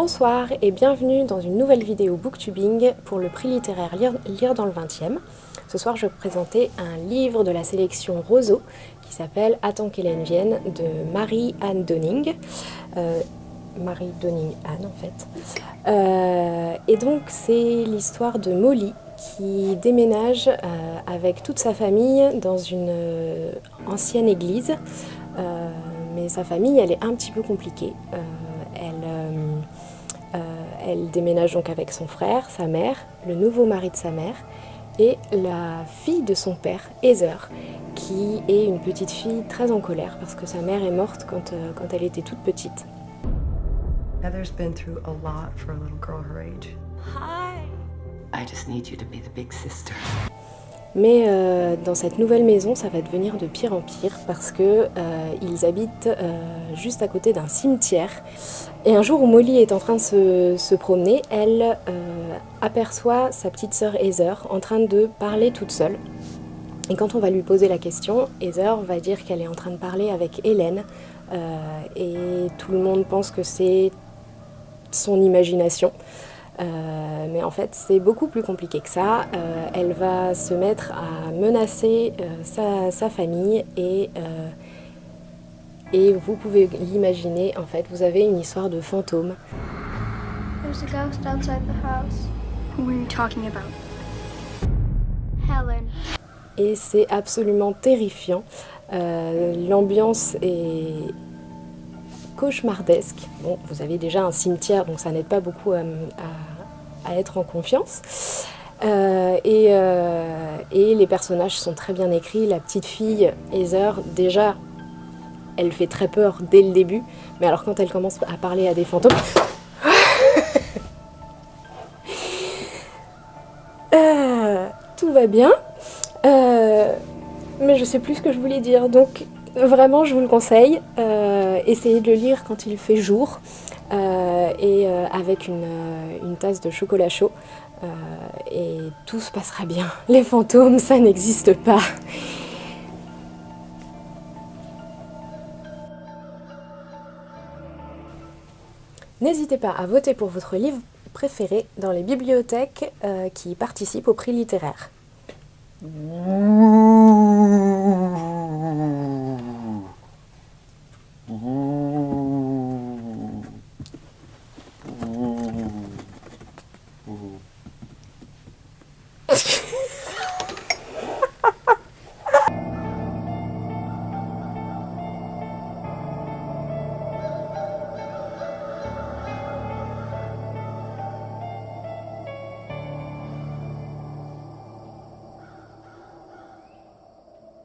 Bonsoir et bienvenue dans une nouvelle vidéo booktubing pour le prix littéraire Lire, dans le 20e. Ce soir je vais présenter un livre de la sélection Roseau qui s'appelle Attends qu'Hélène vienne de Marie-Anne Donning. Euh, Marie Donning Anne en fait. Euh, et donc c'est l'histoire de Molly qui déménage euh, avec toute sa famille dans une ancienne église. mais sa famille elle est un petit peu compliquée. elle elle déménage donc avec son frère, sa mère, le nouveau mari de sa mère et la fille de son père, Heather, qui est une petite fille très en colère parce que sa mère est morte quand, euh, quand elle était toute petite. Heather's been through a lot for a little girl her age. Hi. I just need you to be the big sister. Mais euh, dans cette nouvelle maison, ça va devenir de pire en pire parce que euh, ils habitent euh, juste à côté d'un cimetière. Et un jour où Molly est en train de se, promener, elle aperçoit sa petite sœur Heather en train de parler toute seule. Et quand on va lui poser la question, Heather va dire qu'elle est en train de parler avec Hélène. et tout le monde pense que c'est son imagination. Euh, mais en fait, c'est beaucoup plus compliqué que ça. Euh, elle va se mettre à menacer euh, sa, famille et, et vous pouvez l'imaginer, en fait, vous avez une histoire de fantôme. Et c'est absolument terrifiant. L'ambiance est cauchemardesque. Bon, vous avez déjà un cimetière, donc ça n'aide pas beaucoup à à être en confiance. Euh, euh, et, les personnages sont très bien écrits. La petite fille, Heather, déjà, elle fait très peur dès le début. Mais alors quand elle commence à parler à des fantômes... Euh, tout va bien. mais je sais plus ce que je voulais dire. Donc vraiment, je vous le conseille. essayez de le lire quand il fait jour. Euh, et euh, avec euh, une, tasse de chocolat chaud. et tout se passera bien. Les fantômes, ça n'existe pas. N'hésitez pas à voter pour votre livre préféré dans les bibliothèques qui participent au prix littéraire. Mm-hmm.